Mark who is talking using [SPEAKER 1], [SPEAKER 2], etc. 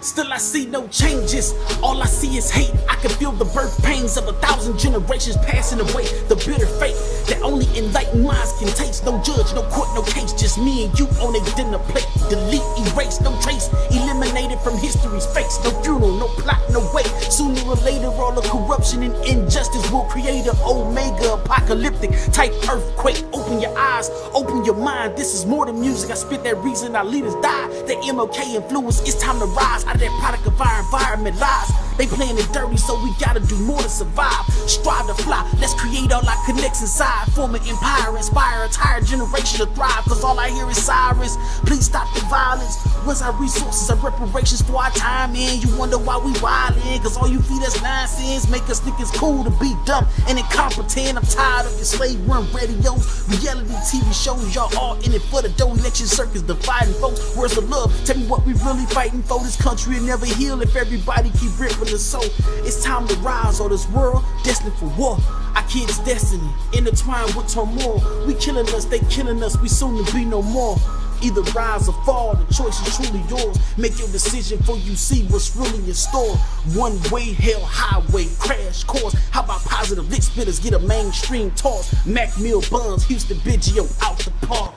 [SPEAKER 1] Still I see no changes. All I see is hate. I can feel the birth pains of a thousand generations passing away. The bitter fate that only enlightened minds can taste. No judge, no court, no case. Just me and you on a dinner plate. Delete, erase, no trace. Eliminated from history's face. No funeral, no plot, no. Sooner or later, all the corruption and injustice will create an omega apocalyptic type earthquake. Open your eyes, open your mind. This is more than music. I spit that reason our leaders die. The MLK influence. It's time to rise out of that product of our environment lies. They playing it dirty, so we gotta do more to survive. Strive to fly, let's create all our connects inside. Form an empire, inspire entire generation to thrive. Cause all I hear is sirens. Please stop the violence. Where's our resources and reparations for our time in? You wonder why we wildin', cause all you feed us nonsense. Make us think it's cool to be dumb and incompetent. I'm tired of your slave run radios, reality TV shows. Y'all all in it for the dough. Election circus dividing folks. Where's the love? Tell me what we really fighting for. This country will never heal if everybody keep ripping the soul. It's time to rise on this world destined for war. Our kids' destiny intertwined with turmoil. We killing us, they killing us. We soon to be no more. Either rise or fall, the choice is truly yours. Make your decision for you see what's really in store. One way, hell highway, crash course. How about positive lit spitters get a mainstream toss? Mac Mill Buns, Houston Biggio out the park.